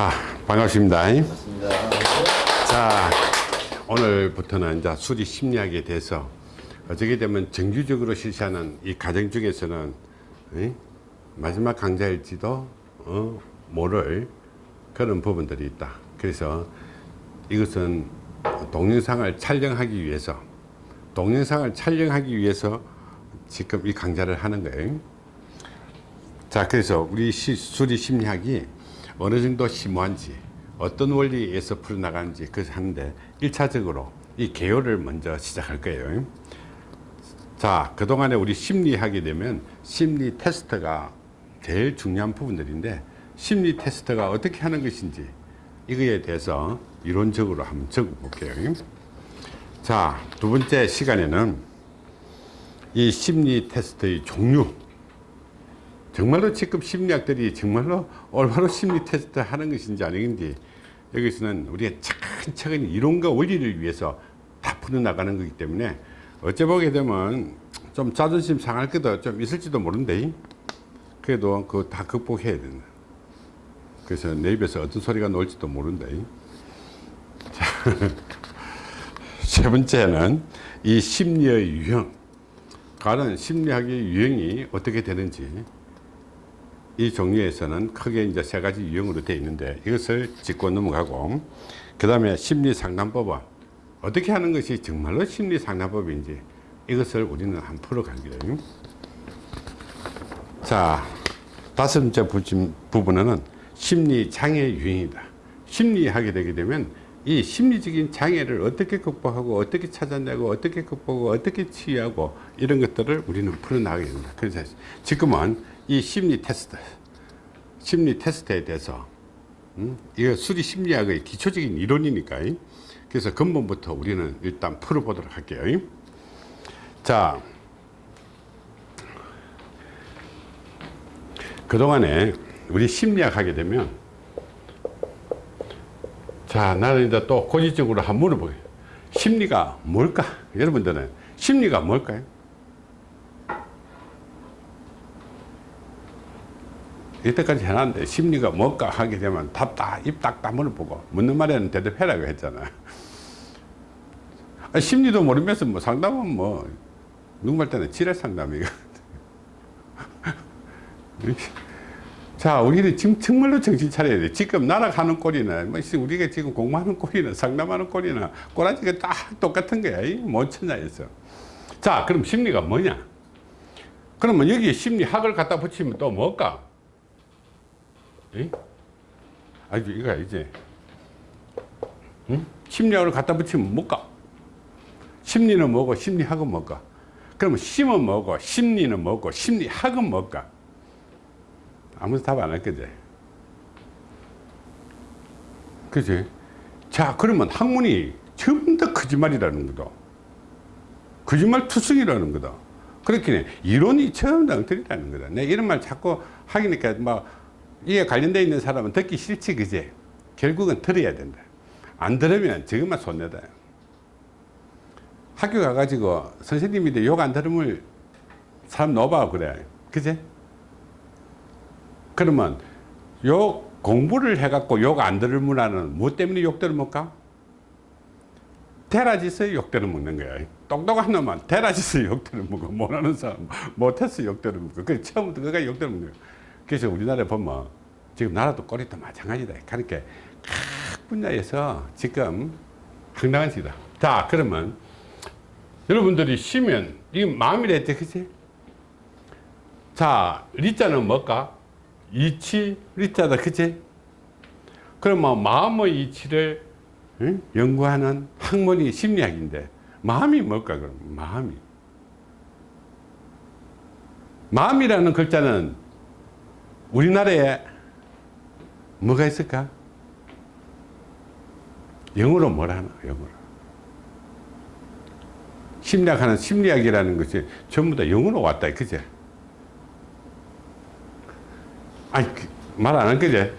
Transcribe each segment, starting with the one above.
자, 반갑습니다. 맞습니다. 자, 오늘부터는 이제 수리 심리학에 대해서 어떻게 되면 정규적으로 실시하는 이 과정 중에서는 이 마지막 강좌일지도 어, 모를 그런 부분들이 있다. 그래서 이것은 동영상을 촬영하기 위해서 동영상을 촬영하기 위해서 지금 이 강좌를 하는 거예요. 자, 그래서 우리 시, 수리 심리학이 어느 정도 심오한지 어떤 원리에서 풀어나가는지 그것을 하는데 1차적으로 이 개요를 먼저 시작할 거예요. 자, 그동안에 우리 심리하게 되면 심리 테스트가 제일 중요한 부분들인데 심리 테스트가 어떻게 하는 것인지 이거에 대해서 이론적으로 한번 적어 볼게요. 자, 두 번째 시간에는 이 심리 테스트의 종류 정말로 지금 심리학들이 정말로 올바로 심리 테스트 하는 것인지 아닌지 여기서는 우리가 차근차근 이론과 원리를 위해서 다 풀어나가는 거기 때문에 어째 보게 되면 좀 자존심 상할 것도 좀 있을지도 모른대. 그래도 그거 다 극복해야 된다. 그래서 내 입에서 어떤 소리가 나올지도 모른다 자, 세 번째는 이 심리의 유형. 다른 심리학의 유형이 어떻게 되는지 이 종류에서는 크게 이제 세 가지 유형으로 되어 있는데 이것을 짚고 넘어가고 그 다음에 심리 상담법은 어떻게 하는 것이 정말로 심리 상담법인지 이것을 우리는 한 풀어갈 거예요. 자, 다섯 번째 부분은 심리 장애 유형이다. 심리하게 되게 되면 이 심리적인 장애를 어떻게 극복하고 어떻게 찾아내고 어떻게 극복하고 어떻게 치유하고 이런 것들을 우리는 풀어나가야 됩니다. 그래서 지금은 이 심리 테스트 심리 테스트에 대해서 음? 이거 수리 심리학의 기초적인 이론이니까 그래서 근본부터 우리는 일단 풀어보도록 할게요 자 그동안에 우리 심리학 하게 되면 자 나는 이제 또 고지적으로 한번 물어보게. 심리가 뭘까? 여러분들은 심리가 뭘까요 이때까지 해놨는데 심리가 뭘까 하게 되면 답다 입 딱 다물어 보고 묻는 말에는 대답해라고 했잖아. 아, 심리도 모르면서 뭐 상담은 뭐 누구 말 때는 지뢰 상담이거 자 우리는 지금 정말로 정신 차려야 돼. 지금 날아가는 꼴이나 뭐 우리가 지금 공부하는 꼴이나 상담하는 꼴이나 꼬라지가 딱 똑같은 거야. 못 찾아에서. 자 그럼 심리가 뭐냐? 그러면 여기 심리학을 갖다 붙이면 또 뭘까 아주 이거 이제 응? 심리학을 갖다 붙이면 뭘까? 심리는 뭐고 심리학은 뭘까? 그러면 심은 뭐고 심리는 뭐고 심리학은 뭘까? 아무도 답 안 할 거지. 그지? 자, 그러면 학문이 전부 다 거짓말이라는 거다. 거짓말 투성이라는 거다. 그렇게 이론이 전부 다 엉터리라는 거다. 내 이런 말 자꾸 하니까 막 이에 관련되어 있는 사람은 듣기 싫지 그제 결국은 들어야 된다. 안 들으면 저것만 손해다. 학교 가가지고 선생님인데 욕 안 들으면 사람 놓아 그래. 그제 그러면 욕 공부를 해갖고 욕안 문화는 뭐 때문에 욕 들을먹까? 테라지서 욕 들어먹는 거야. 똑똑한 놈은 테라지서 욕 들어먹어. 못하는 사람. 못해서 욕 들어먹어. 그 처음부터 그가 욕 들어먹는 거야 그래서 우리나라에 보면 지금 나라도 꼴이도 마찬가지다. 그러니까 각 분야에서 지금 황당한 시다. 자, 그러면 여러분들이 쉬면 이 마음이라 했지, 그치? 자, 리자는 뭘까? 이치, 리자다, 그치? 그러면 마음의 이치를 응? 연구하는 학문이 심리학인데 마음이 뭘까, 그럼? 마음이. 마음이라는 글자는 우리나라에 뭐가 있을까? 영어로 뭐라 하나? 영어로. 심리학하는 심리학이라는 것이 전부 다 영어로 왔다. 그제? 아니, 그말안 한 거지?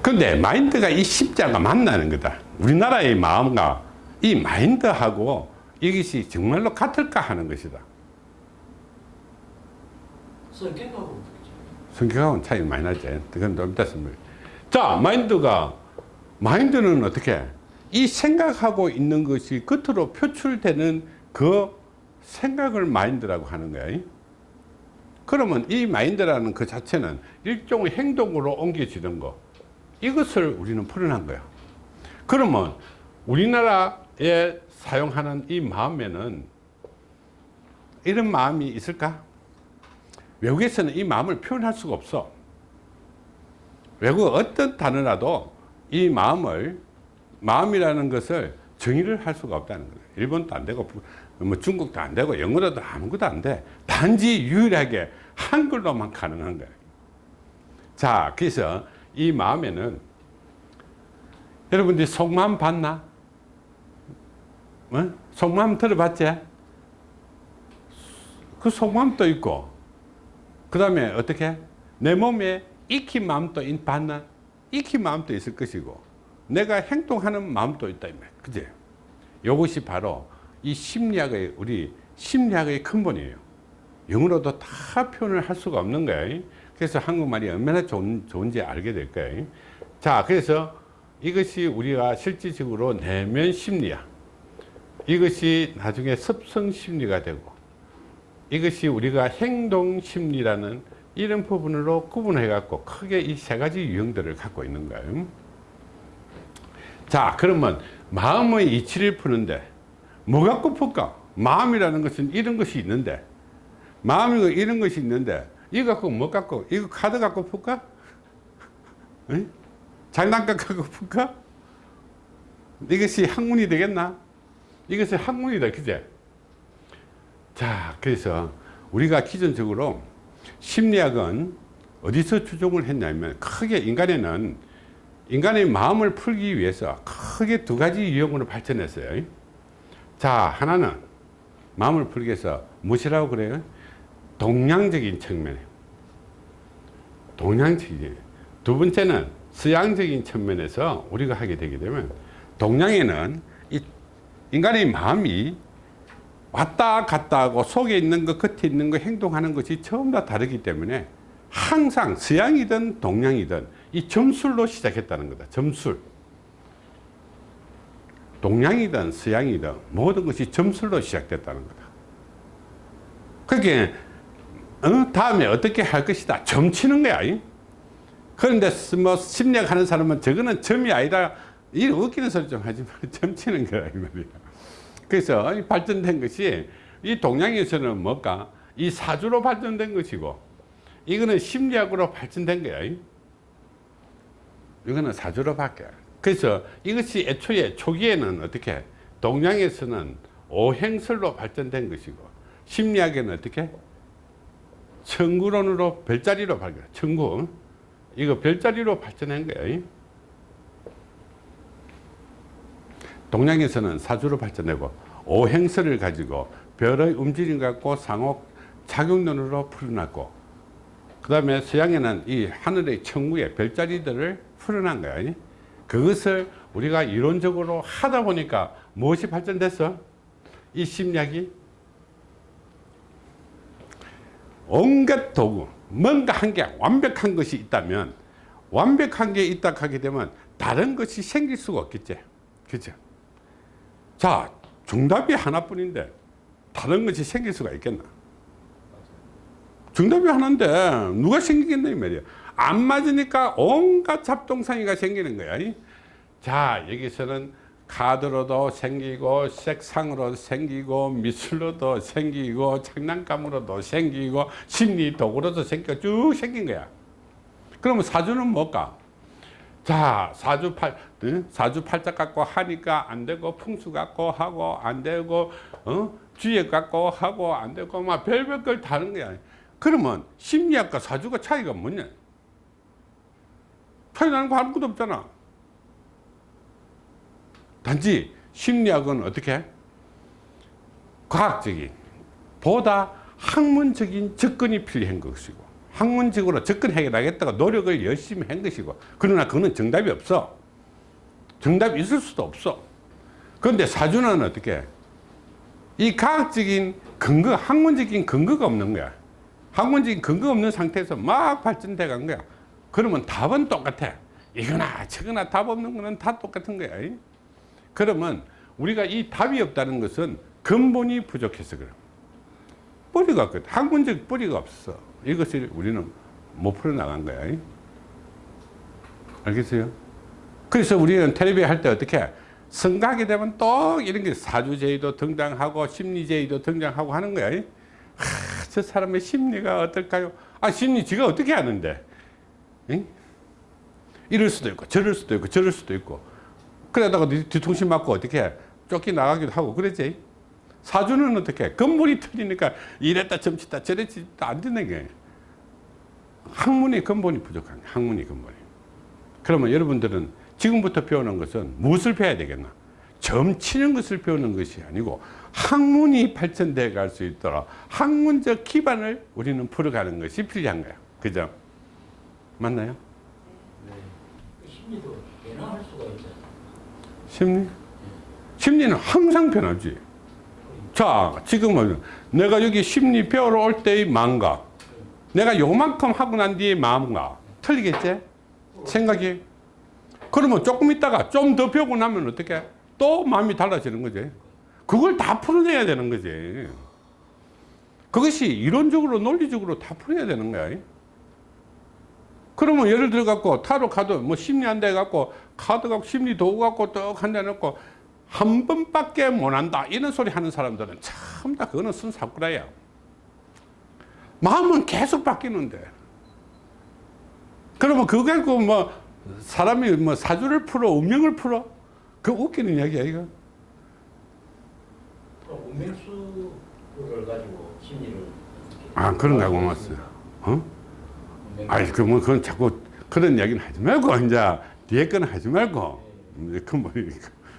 근데 마인드가 이 십자가 만나는 거다. 우리나라의 마음과 이 마인드하고 이것이 정말로 같을까 하는 것이다. 성격하고 성격하고는 차이 많이 나지. 그건 좀 이따 설명. 자, 마인드가, 마인드는 어떻게? 이 생각하고 있는 것이 겉으로 표출되는 그 생각을 마인드라고 하는 거야. 그러면 이 마인드라는 그 자체는 일종의 행동으로 옮겨지는 거. 이것을 우리는 풀어난 거야. 그러면 우리나라에 사용하는 이 마음에는 이런 마음이 있을까? 외국에서는 이 마음을 표현할 수가 없어. 외국 어떤 단어라도 이 마음을 마음이라는 것을 정의를 할 수가 없다는 거예요. 일본도 안 되고 뭐 중국도 안 되고 영어로도 아무것도 안 돼. 단지 유일하게 한글로만 가능한 거예요. 자, 그래서 이 마음에는 여러분들이 속마음 봤나? 어? 속마음 들어봤지? 그 속마음도 있고. 그 다음에 어떻게? 내 몸에 익힌 마음도 있- 봤나? 익힌 마음도 있을 것이고. 내가 행동하는 마음도 있다 그지? 이것이 바로 이 심리학의 우리 심리학의 근본이에요. 영어로도 다 표현을 할 수가 없는 거예요 그래서 한국말이 얼마나 좋은, 좋은지 알게 될 거예요 자 그래서 이것이 우리가 실질적으로 내면 심리야 이것이 나중에 습성 심리가 되고 이것이 우리가 행동 심리라는 이런 부분으로 구분해 갖고 크게 이 세 가지 유형들을 갖고 있는 거예요. 자 그러면 마음의 이치를 푸는데 뭐 갖고 풀까? 마음이라는 것은 이런 것이 있는데 마음이 이런 것이 있는데 이거 갖고 뭐 갖고 이거 카드 갖고 풀까? 응? 장난감 갖고 풀까? 이것이 학문이 되겠나 이것이 학문이다 그제? 자 그래서 우리가 기존적으로 심리학은 어디서 추종을 했냐면 크게 인간에는 인간의 마음을 풀기 위해서 크게 두 가지 유형으로 발전했어요. 자 하나는 마음을 풀기 위해서 무엇이라고 그래요? 동양적인 측면에. 동양적인. 두 번째는 서양적인 측면에서 우리가 하게 되게 되면 동양에는 이 인간의 마음이 왔다 갔다 하고 속에 있는 것 겉에 있는 것 행동하는 것이 전부 다 다르기 때문에 항상 서양이든 동양이든 이 점술로 시작했다는 거다 점술 동양이든 서양이든 모든 것이 점술로 시작됐다는 거다 그러니까 어? 다음에 어떻게 할 것이다 점치는 거야 이? 그런데 뭐 심리학 하는 사람은 저거는 점이 아니라 이 웃기는 소리 좀 하지 마 점치는 거야 이 말이야 그래서 이 발전된 것이 이 동양에서는 뭘까? 이 사주로 발전된 것이고 이거는 심리학으로 발전된 거야. 이거는 사주로 바뀌어. 그래서 이것이 애초에 초기에는 어떻게 동양에서는 오행설로 발전된 것이고 심리학에는 어떻게 청구론으로 별자리로 발견. 청구 이거 별자리로 발전한 거야. 동양에서는 사주로 발전되고 오행설을 가지고 별의 움직임 갖고 상호 작용론으로 풀어놨고 그 다음에 서양에는 이 하늘의 천국의 별자리들을 풀어난 거야 그것을 우리가 이론적으로 하다 보니까 무엇이 발전됐어? 이 심리학이 온갖 도구 뭔가 한 게 완벽한 것이 있다면 완벽한 게 있다 하게 되면 다른 것이 생길 수가 없겠지 그죠? 자 정답이 하나뿐인데 다른 것이 생길 수가 있겠나? 정답이 하나인데 누가 생기겠나 이 말이야. 안 맞으니까 온갖 잡동사니가 생기는 거야 자 여기서는 카드로도 생기고 색상으로 생기고 미술로도 생기고 장난감으로도 생기고 심리 도구로도 생기고 쭉 생긴 거야. 그러면 사주는 뭘까 자 사주 팔 응? 사주 팔자 갖고 하니까 안 되고 풍수 갖고 하고 안 되고 어? 주예 갖고 하고 안 되고 막 별별 걸 다른 거야. 그러면 심리학과 사주가 차이가 뭐냐? 차이 나는 거 아무것도 없잖아. 단지 심리학은 어떻게? 과학적인 보다 학문적인 접근이 필요한 것이고 학문적으로 접근해 나겠다고 노력을 열심히 한 것이고 그러나 그거는 정답이 없어 정답이 있을 수도 없어 그런데 사주는 어떻게 이 과학적인 근거 학문적인 근거가 없는 거야 학문적인 근거 없는 상태에서 막 발전돼 간 거야. 그러면 답은 똑같아. 이거나 저거나 답 없는 거는 다 똑같은 거야. 이? 그러면 우리가 이 답이 없다는 것은 근본이 부족해서 그래. 뿌리가 없거든. 학문적 뿌리가 없어. 이것을 우리는 못 풀어나간 거야. 이? 알겠어요? 그래서 우리는 텔레비에 할때 어떻게 해? 성가게 되면 또 이런 게 사주제의도 등장하고 심리제의도 등장하고 하는 거야. 이? 하, 저 사람의 심리가 어떨까요? 아, 심리 지가 어떻게 아는데? 응? 이럴 수도 있고, 저럴 수도 있고, 저럴 수도 있고. 그러다가 뒤- 뒤통수 맞고 어떻게 해? 쫓기 나가기도 하고, 그러지? 사주는 어떻게 해? 근본이 틀리니까 이랬다 점치다 저랬다 안 되는 게 학문의 근본이 부족한 거야, 학문의 근본이. 그러면 여러분들은 지금부터 배우는 것은 무엇을 배워야 되겠나? 점치는 것을 배우는 것이 아니고 학문이 발전돼 갈수 있도록 학문적 기반을 우리는 풀어가는 것이 필요한 거예요. 그죠? 맞나요? 심리도 변화할 수가 있잖아요. 심리? 심리는 항상 변하지. 자, 지금은 내가 여기 심리 배우러 올 때의 마음과 내가 요만큼 하고 난 뒤의 마음과 틀리겠지? 생각이. 그러면 조금 있다가 좀 더 배우고 나면 어떻게? 또 마음이 달라지는 거지. 그걸 다 풀어내야 되는 거지. 그것이 이론적으로 논리적으로 다 풀어야 되는 거야. 그러면 예를 들어 갖고 타로 카드 뭐 심리 한대 갖고 카드 갖고 심리 도구 갖고 떡한대 놓고 한 번밖에 못 한다. 이런 소리 하는 사람들은 참 다 그거는 쓴 사꾸라야. 마음은 계속 바뀌는데. 그러면 그거 갖고 뭐 사람이 뭐 사주를 풀어 운명을 풀어? 그 웃기는 이야기야 이거. 운명수를 가지고 심리를 아 그런가 고맙어요 어? 운명- 아이 그뭐 그건 자꾸 그런 이야기는 하지 말고 이제 뒤에 거는 하지 말고. 이제 그뭐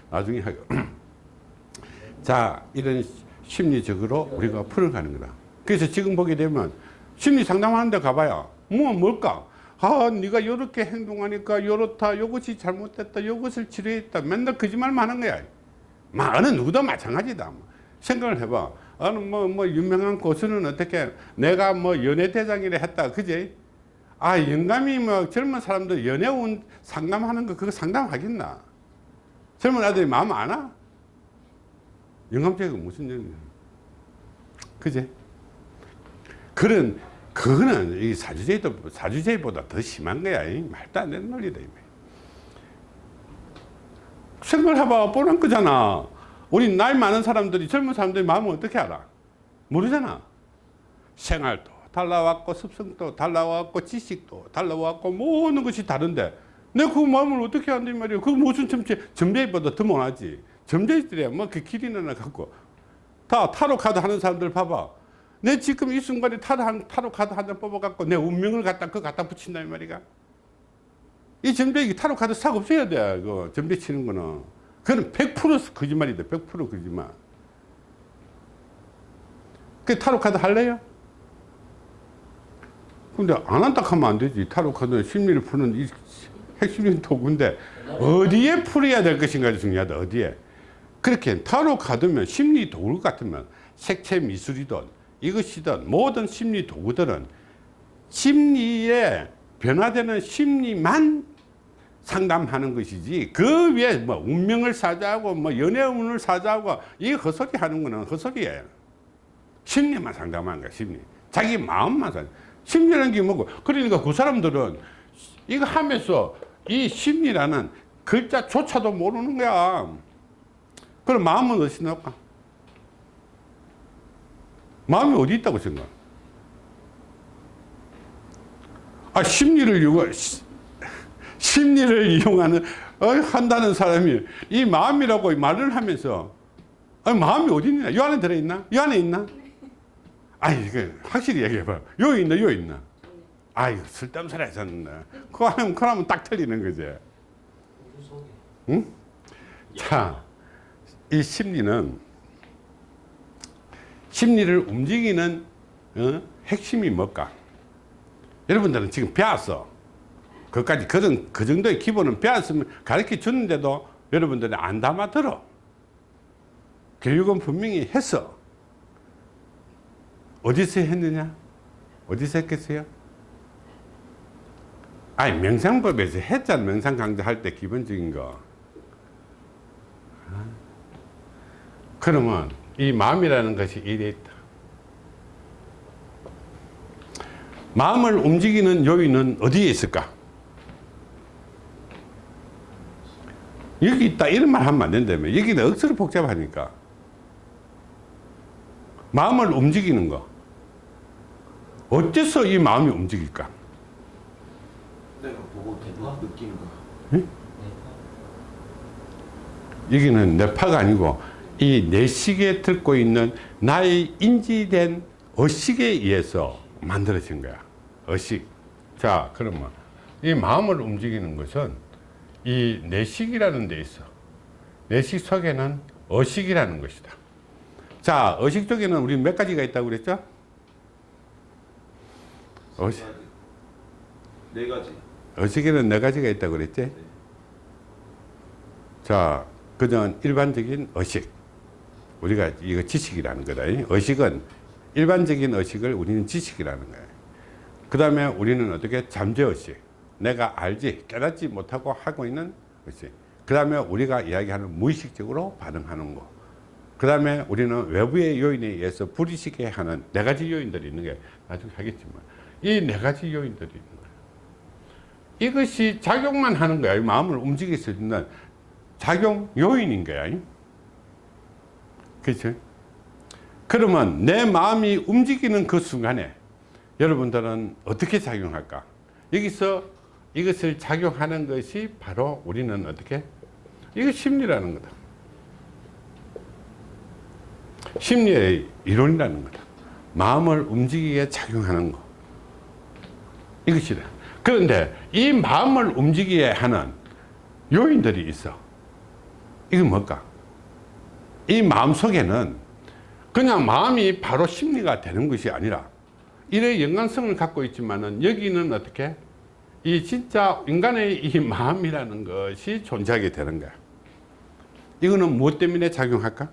나중에 하고 자 이런 심리적으로 우리가 풀어가는 거다. 그래서 지금 보게 되면 심리 상담하는 데 가봐야 뭐 뭘까? 아 네가 이렇게 행동하니까 이렇다 이것이 잘못됐다 이것을 치료했다. 맨날 거짓말만 하는 거야. 마 어느 누구도 마찬가지다. 뭐. 생각을 해봐. 어느 뭐, 뭐 유명한 고수는 어떻게 내가 뭐 연예대장이라 했다. 그지? 아 영감이 뭐 젊은 사람들 연애 운 상담하는 거 그거 상담하겠나 젊은 아들이 마음 안 와? 영감제가 무슨 영이야? 그지 그런 그거는 이 사주제도 사주제보다 더 심한 거야. 이 말도 안 되는 논리다 이 생각을 해봐. 뻔한 거잖아. 우리 나이 많은 사람들이 젊은 사람들이 마음을 어떻게 알아? 모르잖아. 생활도 달라왔고 습성도 달라왔고 지식도 달라왔고 모든 것이 다른데 내가 그 마음을 어떻게 한단 말이야 그 무슨 점제 점제보다 더 못하지. 점제들이야. 뭐 그 길이나 갖고. 다 타로 카드 하는 사람들 봐봐. 내 지금 이 순간에 타로 한 타로 카드 한 장 뽑아갖고 내 운명을 갖다 그 갖다 붙인다 이 말이야 이 점제 타로 카드 싹 없애야 돼 그 점제 치는 거는. 그건 100% 거짓말이다 100% 거짓말. 그 타로 카드 할래요? 근데 안 한다 하면 안 되지. 타로 카드는 심리를 푸는 이 핵심적인 도구인데 어디에 풀어야 될 것인가 중요하다. 어디에. 그렇게 타로 카드면 심리 도구 같으면 색채 미술이든 이것이든 모든 심리 도구들은 심리에 변화되는 심리만 상담하는 것이지 그 위에 뭐 운명을 사자고 뭐 연애운을 사자고 이 헛소리 하는 거는 헛소리예요. 심리만 상담하는 거야 심리 자기 마음만 상 심리라는 게 뭐고 그러니까 그 사람들은 이거 하면서 이 심리라는 글자조차도 모르는 거야. 그럼 마음은 어디서 나올까? 마음이 어디 있다고 생각? 아 심리를 이용 심리를 이용하는 어, 한다는 사람이 이 마음이라고 말을 하면서 아니, 마음이 어디 있냐? 이 안에 들어있나? 이 안에 있나? 아니, 그 확실히 얘기해봐. 여기 있나, 여기 있나? 아이, 쓸데없는 소리 하셨네. 그거 하면, 그거 하면 딱 틀리는 거지. 응? 자, 이 심리는, 심리를 움직이는, 어? 핵심이 뭘까? 여러분들은 지금 배웠어. 그까지 그런, 그 정도의 기본은 배웠으면 가르쳐 주는데도 여러분들이 안 담아 들어. 교육은 분명히 했어. 어디서 했느냐? 어디서 했겠어요? 아니 명상법에서 했잖아 명상 강좌 할 때 기본적인 거 아. 그러면 이 마음이라는 것이 이래 있다 마음을 움직이는 요인은 어디에 있을까? 여기 있다 이런 말 하면 안 된다며 여기는 억수로 복잡하니까 마음을 움직이는 거 어째서 이 마음이 움직일까? 내가 보고 대박 느끼는 거. 여기는 뇌파가 아니고 이 내식에 들고 있는 나의 인지된 의식에 의해서 만들어진 거야. 의식. 자, 그러면 이 마음을 움직이는 것은 이 내식이라는 데 있어. 내식 속에는 의식이라는 것이다. 자, 의식 쪽에는 우리 몇 가지가 있다고 그랬죠? 의식. 네 가지. 의식에는 네 가지가 있다고 그랬지? 자, 그전 일반적인 의식. 우리가 이거 지식이라는 거다. 의식은 일반적인 의식을 우리는 지식이라는 거예요. 그 다음에 우리는 어떻게 잠재의식. 내가 알지, 깨닫지 못하고 하고 있는 의식. 그 다음에 우리가 이야기하는 무의식적으로 반응하는 거. 그 다음에 우리는 외부의 요인에 의해서 불의식에 하는 네 가지 요인들이 있는 게 나중에 하겠지만 이 네 가지 요인들이. 이것이 작용만 하는 거야. 이 마음을 움직일 수 있는 작용 요인인 거야. 그렇죠? 그러면 내 마음이 움직이는 그 순간에 여러분들은 어떻게 작용할까? 여기서 이것을 작용하는 것이 바로 우리는 어떻게? 이거 심리라는 거다. 심리의 이론이라는 거다. 마음을 움직이게 작용하는 거. 이것이다. 그런데 이 마음을 움직이게 하는 요인들이 있어. 이건 뭘까? 이 마음 속에는 그냥 마음이 바로 심리가 되는 것이 아니라 이래 연관성을 갖고 있지만은 여기는 어떻게? 이 진짜 인간의 이 마음이라는 것이 존재하게 되는 거야. 이거는 무엇 때문에 작용할까?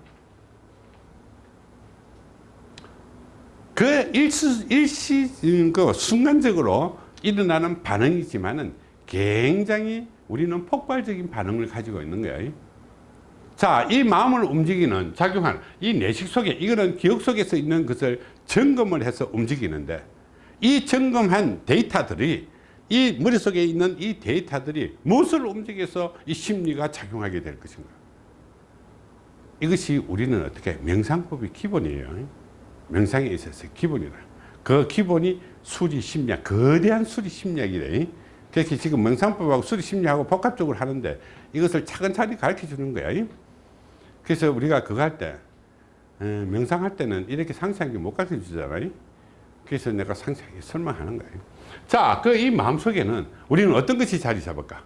그 일시, 일시, 그 순간적으로 일어나는 반응이지만은 굉장히 우리는 폭발적인 반응을 가지고 있는 거예요. 자, 이 마음을 움직이는 작용하는 이 내식 속에 이거는 기억 속에서 있는 것을 점검을 해서 움직이는데 이 점검한 데이터들이 이 머릿속에 있는 이 데이터들이 무엇을 움직여서 이 심리가 작용하게 될 것인가. 이것이 우리는 어떻게 명상법의 기본이에요. 명상에 있어서 기본이다. 그 기본이 수리 심리학, 거대한 수리 심리학이래. 그렇게 지금 명상법하고 수리 심리하고 복합적으로 하는데 이것을 차근차근히 가르쳐 주는 거야. 그래서 우리가 그거 할 때, 에, 명상할 때는 이렇게 상세하게 못 가르쳐 주잖아요. 그래서 내가 상세하게 설명하는 거예요. 자, 그 이 마음 속에는 우리는 어떤 것이 자리 잡을까?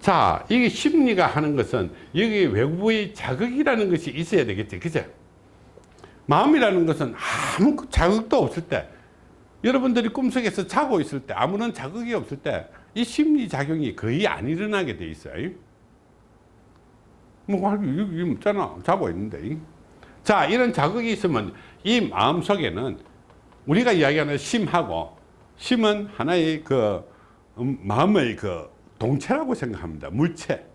자, 이게 심리가 하는 것은 여기 외부의 자극이라는 것이 있어야 되겠지. 그죠? 마음이라는 것은 아무 자극도 없을 때, 여러분들이 꿈속에서 자고 있을 때, 아무런 자극이 없을 때, 이 심리작용이 거의 안 일어나게 돼 있어요. 뭐, 있잖아. 자고 있는데. 자, 이런 자극이 있으면 이 마음 속에는 우리가 이야기하는 심하고, 심은 하나의 그, 음, 마음의 그 동체라고 생각합니다. 물체.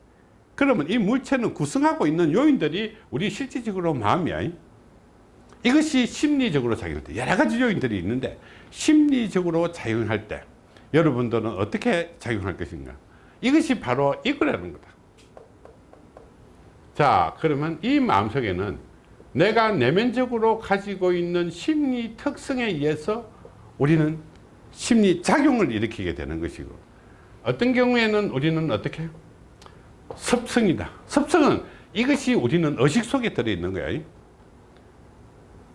그러면 이 물체는 구성하고 있는 요인들이 우리 실질적으로 마음이야. 이것이 심리적으로 작용할 때 여러 가지 요인들이 있는데 심리적으로 작용할 때 여러분들은 어떻게 작용할 것인가? 이것이 바로 이거라는 거다. 자, 그러면 이 마음속에는 내가 내면적으로 가지고 있는 심리 특성에 의해서 우리는 심리 작용을 일으키게 되는 것이고 어떤 경우에는 우리는 어떻게? 습성이다. 습성은 이것이 우리는 의식 속에 들어있는 거야.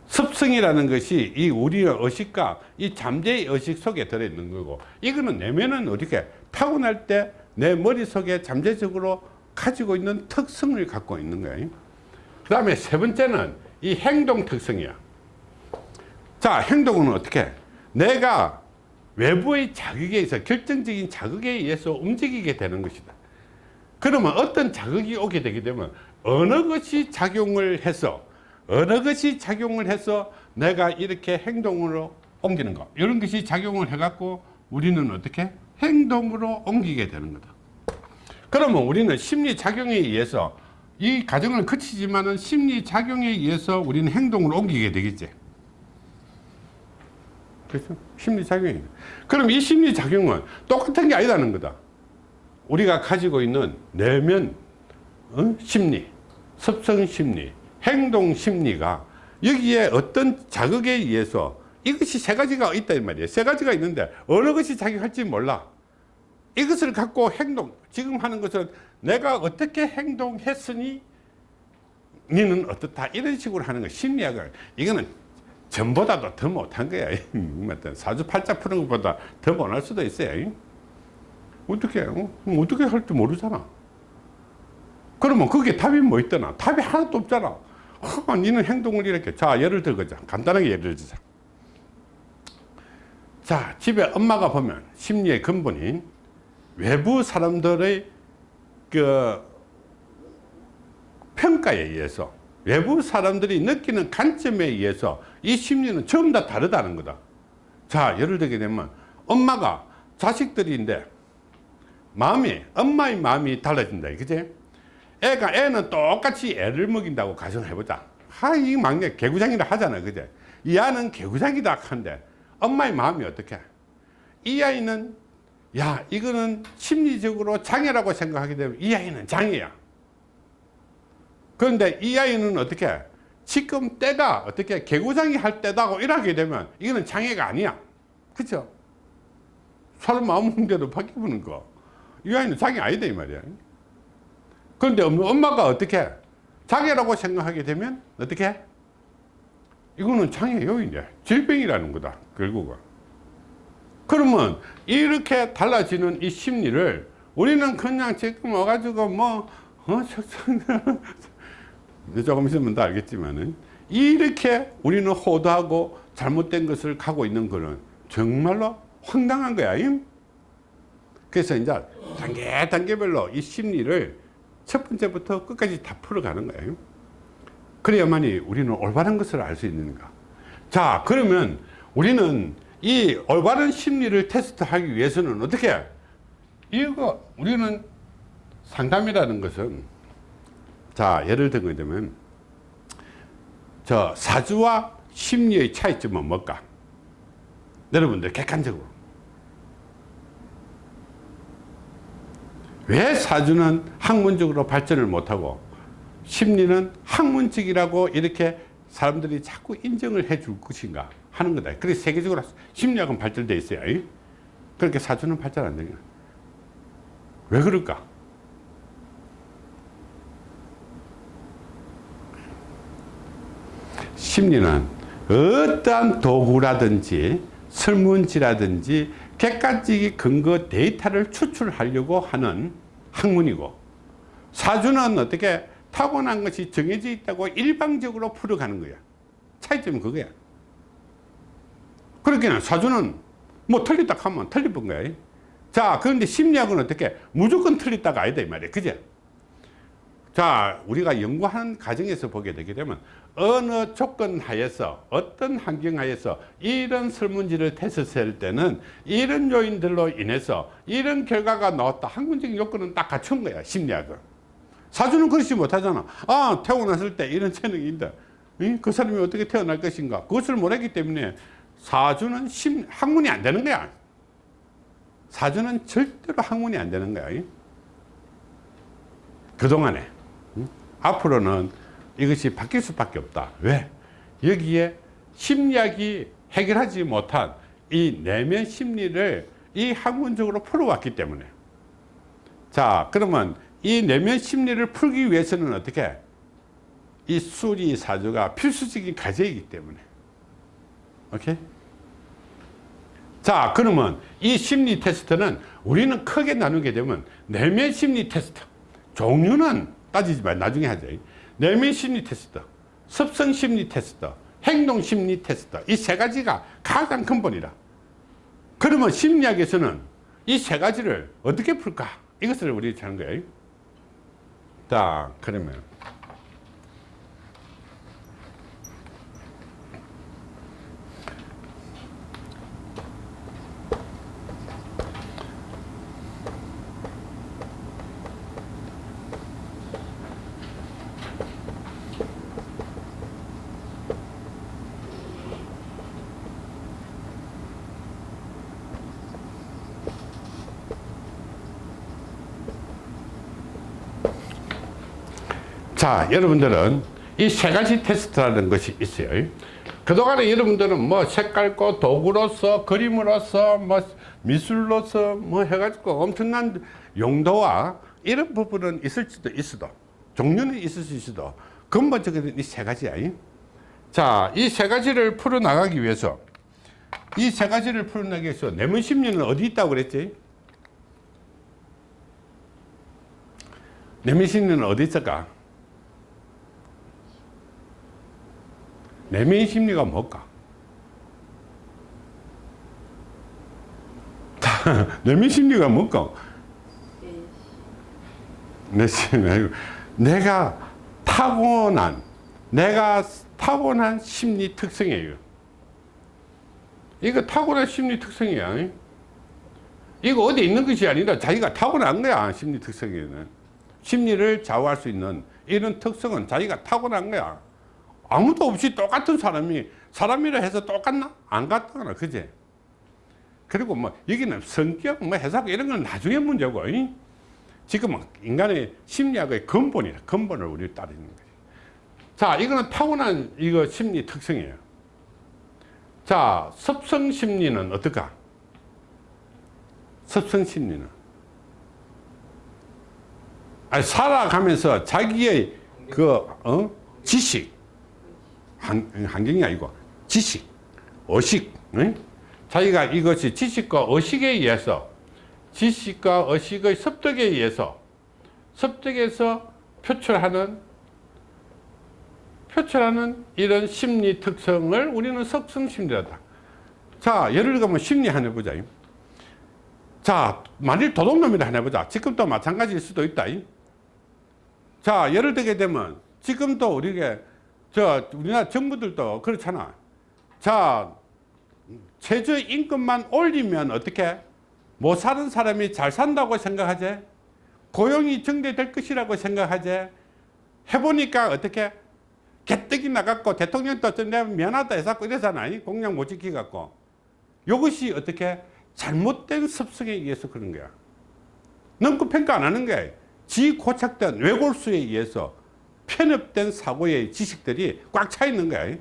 습성이라는 것이 이 우리의 의식과 이 잠재의 의식 속에 들어있는 거고 이거는 내면은 어떻게 타고날 때 내 머릿속에 잠재적으로 가지고 있는 특성을 갖고 있는 거예요. 그 다음에 세 번째는 이 행동 특성이야. 자, 행동은 어떻게? 내가 외부의 자극에 의해서 결정적인 자극에 의해서 움직이게 되는 것이다. 그러면 어떤 자극이 오게 되게 되면 어느 것이 작용을 해서 어느 것이 작용을 해서 내가 이렇게 행동으로 옮기는 거. 이런 것이 작용을 해갖고 우리는 어떻게? 행동으로 옮기게 되는 거다. 그러면 우리는 심리작용에 의해서 이 과정은 거치지만 은 심리작용에 의해서 우리는 행동을 옮기게 되겠지. 그렇죠? 심리작용이 그럼 이 심리작용은 똑같은 게 아니라는 거다. 우리가 가지고 있는 내면 어? 심리, 습성 심리, 행동 심리가 여기에 어떤 자극에 의해서 이것이 세 가지가 있다 이 말이에요. 세 가지가 있는데 어느 것이 작용할지 몰라. 이것을 갖고 행동 지금 하는 것은 내가 어떻게 행동했으니 니는 어떻다. 이런 식으로 하는 거 심리학을. 이거는 전보다도 더 못한 거야. 사주팔자 푸는 것보다 더 못할 수도 있어요. 어떻게 어? 어떻게 할 줄 모르잖아. 그러면 그게 답이 뭐 있더나? 답이 하나도 없잖아 어, 니는 행동을 이렇게. 자 예를 들자 간단하게 예를 들자. 자 집에 엄마가 보면 심리의 근본인 외부 사람들의 그 평가에 의해서 외부 사람들이 느끼는 관점에 의해서 이 심리는 전부 다 다르다는 거다. 자 예를 들게 되면 엄마가 자식들인데 마음이 엄마의 마음이 달라진다. 그지 애가 애는 똑같이 애를 먹인다고 가정해보자. 하이 막내 개구장이라 하잖아 그제? 이 아는 개구장이다 한데 엄마의 마음이 어떻게? 이 아이는 야 이거는 심리적으로 장애라고 생각하게 되면 이 아이는 장애야. 그런데 이 아이는 어떻게? 지금 때가 어떻게? 개구장이 할 때다고 이러게 되면 이거는 장애가 아니야. 그쵸? 사람 마음 홍대로 바뀌는 거이 아이는 장애 아니다 이 말이야 그런데 엄마가 어떻게 장애라고 생각하게 되면 어떻게 이거는 장애 요인이야 질병이라는 거다 결국은 그러면 이렇게 달라지는 이 심리를 우리는 그냥 지금 와가지고 뭐 어, 조금 있으면 다 알겠지만은 이렇게 우리는 호도하고 잘못된 것을 가고 있는 거는 정말로 황당한 거야. 임? 그래서 이제 단계 단계별로 이 심리를 첫 번째부터 끝까지 다 풀어가는 거예요. 그래야만이 우리는 올바른 것을 알 수 있는가. 자, 그러면 우리는 이 올바른 심리를 테스트하기 위해서는 어떻게? 이거 우리는 상담이라는 것은 자 예를 들게 되면 저 사주와 심리의 차이점은 뭘까? 여러분들 객관적으로 왜 사주는 학문적으로 발전을 못하고 심리는 학문적이라고 이렇게 사람들이 자꾸 인정을 해 줄 것인가 하는 거다. 그래서 세계적으로 심리학은 발전되어 있어요. 그렇게 사주는 발전 안 거야. 왜 그럴까? 심리는 어떠한 도구라든지 설문지라든지 객관적인 근거 데이터를 추출하려고 하는 학문이고 사주는 어떻게 타고난 것이 정해져 있다고 일방적으로 풀어가는 거야. 차이점은 그거야. 그렇게는 사주는 뭐 틀렸다 하면 틀린 거야. 자 그런데 심리학은 어떻게? 무조건 틀렸다가 아니다 이 말이야. 그제 자 우리가 연구하는 과정에서 보게 되게 되면 어느 조건 하에서 어떤 환경 하에서 이런 설문지를 테스트할 때는 이런 요인들로 인해서 이런 결과가 나왔다. 학문적인 요건은 딱 갖춘 거야 심리학은. 사주는 그렇지 못하잖아. 아 태어났을 때 이런 이? 그 사람이 어떻게 태어날 것인가? 그것을 모르기 때문에 사주는 심, 학문이 안 되는 거야. 사주는 절대로 학문이 안 되는 거야 그동안에 앞으로는 이것이 바뀔 수밖에 없다. 왜? 여기에 심리학이 해결하지 못한 이 내면 심리를 이 학문적으로 풀어왔기 때문에 자 그러면 이 내면 심리를 풀기 위해서는 어떻게 이 수리 사주가 필수적인 과제이기 때문에 오케이 자 그러면 이 심리 테스트는 우리는 크게 나누게 되면 내면 심리 테스트 종류는 따지지 말 나중에 하자. 내면 심리 테스트 습성 심리 테스트 행동 심리 테스트. 이 세 가지가 가장 근본이다. 그러면 심리학에서는 이 세 가지를 어떻게 풀까? 이것을 우리 하는 거예요. 자 그러면 자, 여러분들은 이 세 가지 테스트라는 것이 있어요. 그동안에 여러분들은 뭐 색깔고 도구로서 그림으로서 뭐 미술로서 뭐 해가지고 엄청난 용도와 이런 부분은 있을지도 있어도 종류는 있을 수 있어도 근본적인 이 세 가지야. 자, 이 세 가지를 풀어나가기 위해서 이 세 가지를 풀어나가기 위해서 내면 심리는 어디 있다고 그랬지? 내면 심리는 어디 있을까? 내면 심리가 뭘까? 내면 심리가 뭘까? 내가 타고난 내가 타고난 심리 특성이에요. 이거 타고난 심리 특성이야. 이거 어디 있는 것이 아니라 자기가 타고난 거야 심리 특성에는. 심리를 좌우할 수 있는 이런 특성은 자기가 타고난 거야. 아무도 없이 똑같은 사람이 사람이라 해서 똑같나? 안 같다거나 그제 그리고 뭐 여기는 성격 뭐 해석 이런 건 나중에 문제고 이? 지금은 인간의 심리학의 근본이라 근본을 우리 따르는 거지 자 이거는 타고난 이거 심리 특성이에요 자 습성 심리는 어떨까 습성 심리는 아니, 살아가면서 자기의 그 어? 지식 한, 환경이 아니고 지식, 의식 응? 자기가 이것이 지식과 의식에 의해서 지식과 의식의 습득에 의해서 습득에서 표출하는 표출하는 이런 심리 특성을 우리는 석성심리라다. 자 예를 들면 심리 하나 해보자. 자 만일 도둑놈이라 하나 해보자. 지금도 마찬가지일 수도 있다. 자 예를 들게 되면 지금도 우리가 저 우리나라 정부들도 그렇잖아. 자 최저 임금만 올리면 어떻게 못 사는 사람이 잘 산다고 생각하지? 고용이 정대될 것이라고 생각하지? 해보니까 어떻게 개떡이 나갔고 대통령도 내가 미안하다 해서 이러잖아. 공약 못 지키갖고. 이것이 어떻게 잘못된 습성에 의해서 그런 거야. 넘고 평가 안 하는 거야. 지 고착된 외골수에 의해서 편협된 사고의 지식들이 꽉 차 있는 거야.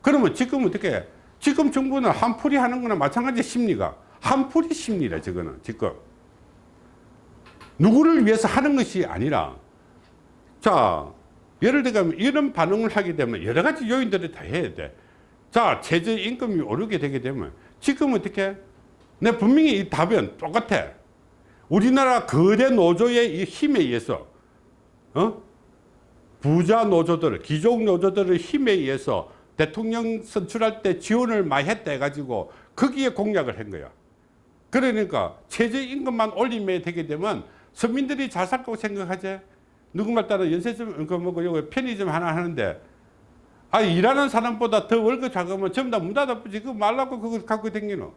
그러면 지금 어떻게 해? 지금 정부는 한풀이 하는 거나 마찬가지 심리가 한풀이 심리라 저거는 지금 누구를 위해서 하는 것이 아니라 자 예를 들면 이런 반응을 하게 되면 여러 가지 요인들을 다 해야 돼자 최저임금이 오르게 되게 되면 지금 어떻게 내 분명히 이 답은 똑같아 우리나라 거대 노조의 이 힘에 의해서 어? 부자 노조들, 귀족 노조들의 힘에 의해서 대통령 선출할 때 지원을 많이 했다 해가지고 거기에 공약을 한 거야. 그러니까 최저임금만 올리면 되게 되면 서민들이 잘 살 거고 생각하지. 누구말 따라 연세점, 그 뭐고, 요거 편의점 하나 하는데, 아, 일하는 사람보다 더 월급 작으면 전부 다 문 닫아버지. 그거 말라고 그거 갖고 댕기노.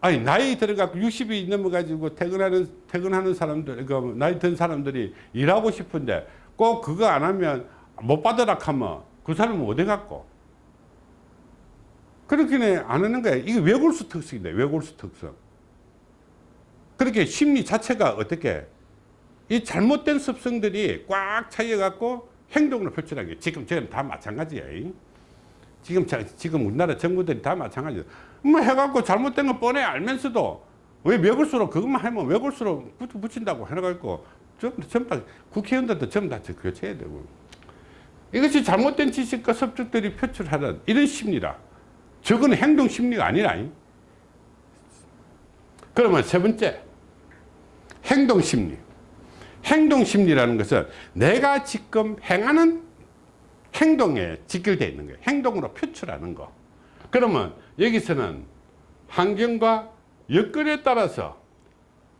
아니 나이 들어가고 60이 넘어가지고 퇴근하는 퇴근하는 사람들 그 나이 든 사람들이 일하고 싶은데 꼭 그거 안 하면 못 받으라 하면 그 사람은 어디 갔고? 그렇게는 안 하는 거야 이게 외골수 특성인데 외골수 특성. 그렇게 심리 자체가 어떻게? 이 잘못된 습성들이 꽉 차여 갖고 행동을 표출하는 게 지금 저는 다 마찬가지예요. 지금 자, 지금 우리나라 정부들이 다 마찬가지예요 뭐 해갖고 잘못된 거 뻔해 알면서도 왜 외골수로 그것만 하면 붙- 붙인다고 해가지고 전부 다 국회의원들도 전부 다 교체해야 되고. 이것이 잘못된 지식과 섭득들이 표출하는 이런 심리라 저건 행동 심리가 아니라. 그러면 세 번째 행동 심리. 행동 심리라는 것은 내가 지금 행하는 행동에 직결되어 있는 거예요. 행동으로 표출하는 거 그러면 여기서는 환경과 여건에 따라서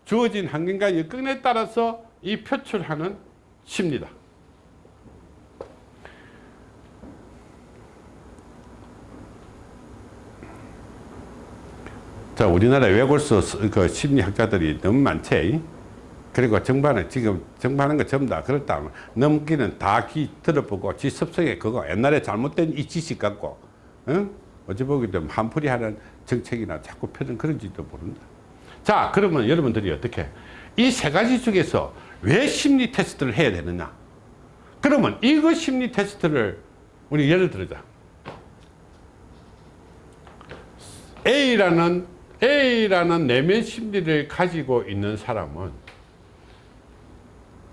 주어진 환경과 여건에 따라서 이 표출하는 심리다. 자, 우리나라 외골수 그 심리학자들이 너무 많지. 그리고 정반은 지금 정반한 거 전부 다 그렇다. 넘기는 다 기 들어보고 지 습성에 그거 옛날에 잘못된 이 지식 갖고, 응? 어찌 보게 되면 한풀이 하는 정책이나 자꾸 펴는 그런지도 모른다. 자, 그러면 여러분들이 어떻게? 이 세 가지 중에서 왜 심리 테스트를 해야 되느냐 그러면 이거 심리 테스트를 우리 예를 들자 A라는 A라는 내면 심리를 가지고 있는 사람은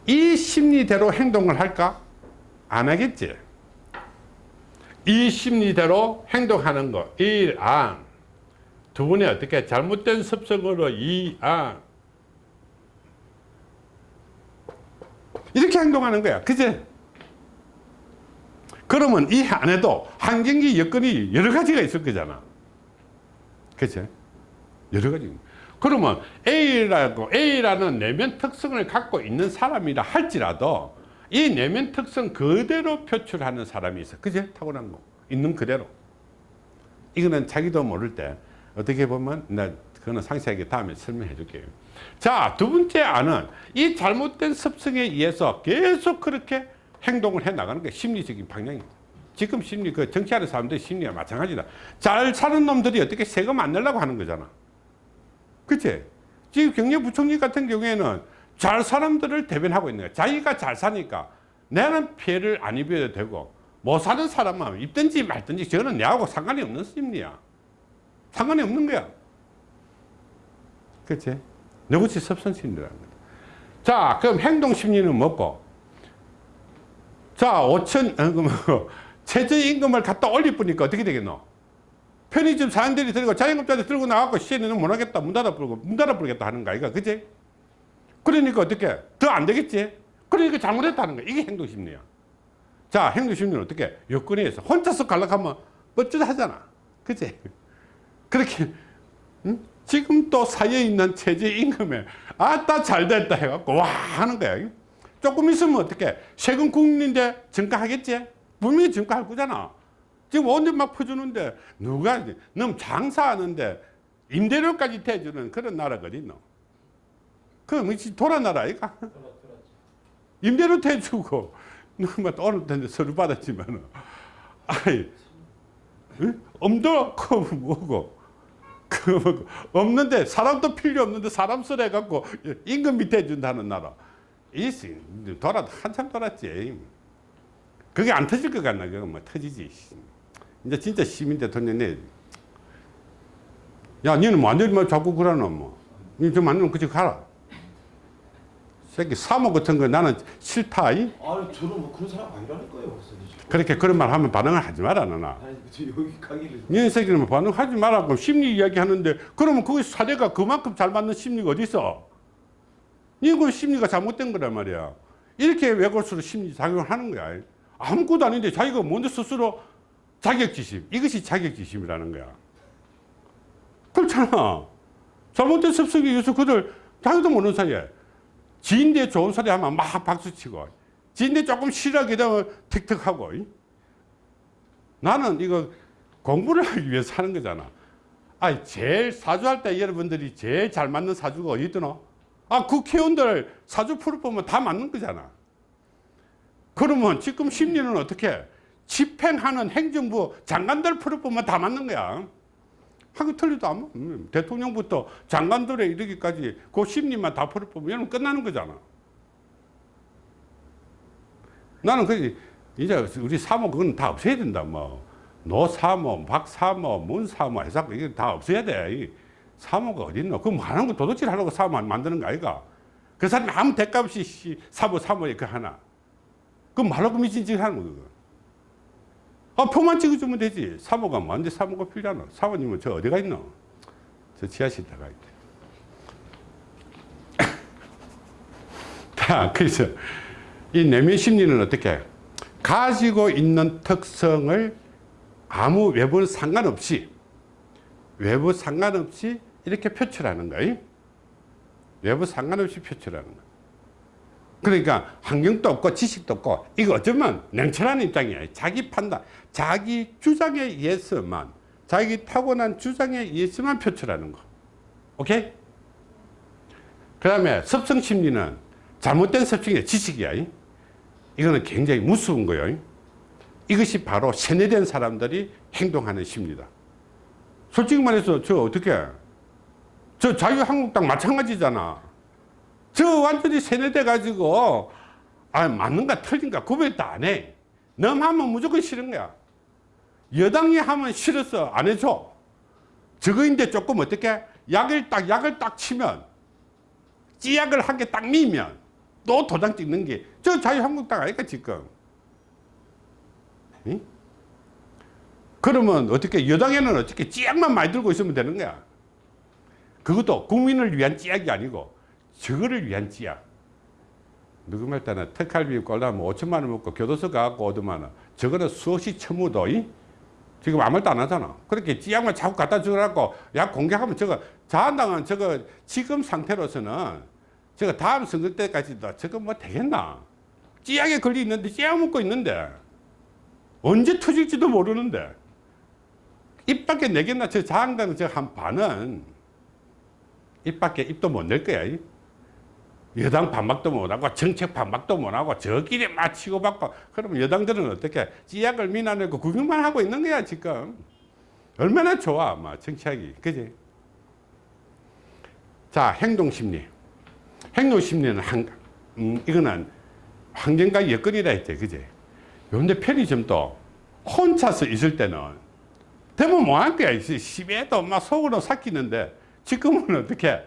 이 심리대로 행동을 할까? 안 하겠지. 이 심리대로 행동하는 거. 1, 안. 두 분이 어떻게 잘못된 습성으로 2, 안. 이렇게 행동하는 거야. 그지? 그러면 이 안에도 환경기 여건이 여러 가지가 있을 거잖아. 그치? 여러 가지. 그러면 A라고, A라는 내면 특성을 갖고 있는 사람이라 할지라도 이 내면 특성 그대로 표출하는 사람이 있어. 그제? 타고난 거. 있는 그대로. 이거는 자기도 모를 때 어떻게 보면 나 그거는 상세하게 다음에 설명해 줄게요. 자, 두 번째 안은 이 잘못된 습성에 의해서 계속 그렇게 행동을 해 나가는 게 심리적인 방향입니다. 지금 심리, 그 정치하는 사람들 심리가 마찬가지다. 잘 사는 놈들이 어떻게 세금 안 내려고 하는 거잖아. 그치? 지금 경제부총리 같은 경우에는 잘 사람들을 대변하고 있는 거야. 자기가 잘 사니까 나는 피해를 안 입어도 되고 못 사는 사람은 입든지 말든지 저는 내하고 상관이 없는 심리야. 상관이 없는 거야. 그치? 누구지 섭선심리라는 거야. 자, 그럼 행동심리는 뭐고? 자, 5천, 어, 최저임금을 갖다 올릴 뿐이니까 어떻게 되겠노? 편의점 사람들이 들고 자영업자들 들고 나가고 시에는 못 하겠다 문 닫아 부르고 문 닫아 부르겠다 하는 거 아이가 그지? 그러니까 어떻게 더 안 되겠지? 그러니까 잘못했다는 거야 이게 행동심리야 자 행동심리는 어떻게 여건에 의해서 혼자서 갈락하면 뻗듯하잖아 그지? 그렇게 응? 지금 또 사이에 있는 최저임금에 아따 잘됐다 해갖고 와 하는 거야 조금 있으면 어떻게 세금 국민인데 증가하겠지? 분명히 증가할 거잖아 지금 온데 막 퍼주는데 누가 너무 장사하는데 임대료까지 대주는 그런 어디 있노? 그럼 이 돌아 나라 아이가? 임대료 대주고 누가 오늘 텐데 서류 받았지만 아이 응? 엄도 그 뭐고 그 뭐고 없는데 사람도 필요 없는데 사람 쓰래 갖고 임금 밑에 준다는 나라 이 돌아 한참 돌았지 그게 안 터질 것 같나 그거 뭐 터지지 이제 진짜 시민 대통령 내. 야, 니는 완전히 뭐 자꾸 그러노, 뭐. 니좀 만나면 그치 가라. 새끼, 사모 같은 거 나는 싫다, 이? 아니 저는 뭐 그런 사람 아니라니까요 그렇게 그런 말 하면 반응을 하지 마라, 너나. 아니 저 여기 가기를 니 새끼는 반응하지 말라고 심리 이야기 하는데, 그러면 그게 사례가 그만큼 잘 맞는 심리가 어디 있어? 니그 심리가 잘못된 거란 말이야. 이렇게 외골수로 심리 작용을 하는 거야. 아무것도 아닌데 자기가 먼저 스스로 자격지심. 이것이 자격지심이라는 거야. 그렇잖아. 잘못된 습성에 의해서 그들 자기도 모르는 사이에 지인들 좋은 소리 하면 막 박수치고 지인들 조금 싫어하게 되면 틱틱하고 나는 이거 공부를 하기 위해서 하는 거잖아. 아, 제일 사주할 때 여러분들이 제일 잘 맞는 사주가 어디 있더노? 아, 국회의원들 사주 풀을 보면 다 맞는 거잖아. 그러면 지금 심리는 어떻게? 집행하는 행정부 장관들 풀을 보면 다 맞는 거야. 하고 틀리도 안 맞. 대통령부터 장관들에 이르기까지 그 심리만 다 풀을 보면 끝나는 거잖아. 나는 그 이제 우리 사모 그건 다 없애야 된다. 뭐 노사모, 박사모, 문사모 해서 이게 다 없애야 돼. 이 사모가 어디 있노? 그 많은 거 도둑질 하려고 사모 만드는 거 아이가? 그 사람이 아무 대가 없이 씨, 사모 사모에 그 하나. 그 말로 그 미친 짓 하는 거 그거. 아, 표만 찍어주면 되지. 사모가 뭔데 사모가 필요하노? 사모님은 저 어디가 있노? 저 지하실 들어가 있대. 자, 그래서 이 내면 심리는 어떻게? 가지고 있는 특성을 아무 외부 상관없이, 외부 상관없이 이렇게 표출하는 거예요. 외부 상관없이 표출하는 거. 그러니까 환경도 없고 지식도 없고 이거 어쩌면 냉철한 입장이에요. 자기 판단, 자기 주장에 의해서만 자기 타고난 주장에 의해서만 표출하는 거. 오케이? 그 다음에 섭성심리는 잘못된 섭성이 지식이야. 이거는 굉장히 무서운 거예요. 이것이 바로 세뇌된 사람들이 행동하는 심리다. 솔직히 말해서 저 어떻게 저 자유한국당 마찬가지잖아. 저 완전히 세뇌돼 가지고 아 맞는가 틀린가 구별도 안해. 넘하면 무조건 싫은 거야. 여당이 하면 싫어서 안 해줘. 저거인데 조금 어떻게? 약을 딱 약을 딱 치면 찌약을 한 개 딱 미면 또 도장 찍는 게 저 자유한국당 아닐까 지금? 응? 그러면 어떻게 여당에는 어떻게 찌약만 많이 들고 있으면 되는 거야? 그것도 국민을 위한 찌약이 아니고 저거를 위한 찌약 누구 말 때는 특할비 꼴라면 5천만 원 먹고 교도소 가갖고 오더만 원. 저거는 수없이 처무도 이? 지금 아무 말도 안 하잖아. 그렇게 찌약만 자꾸 갖다 주라고 약 공격하면 저거 자한당은 저거 지금 상태로서는 저거 다음 선거 때까지도 저거 뭐 되겠나? 찌약에 걸려 있는데 찌약 먹고 있는데. 언제 터질지도 모르는데. 입 밖에 내겠나? 저 자한당 저 한 반은 입 밖에 입도 못 낼 거야 이. 여당 반박도 못하고 정책 반박도 못하고 저끼리 막 치고받고 그러면 여당들은 어떻게 찌약을 미나내고 구경만 하고 있는 거야 지금? 얼마나 좋아 막 정치하기. 그지? 자 행동심리. 행동심리는 한 음, 이거는 환경과 여건이라 했지 그지? 그런데 편의점도 혼자서 있을 때는 대부분 뭐할 거야? 시비에도 막 속으로 삭히는데 지금은 어떻게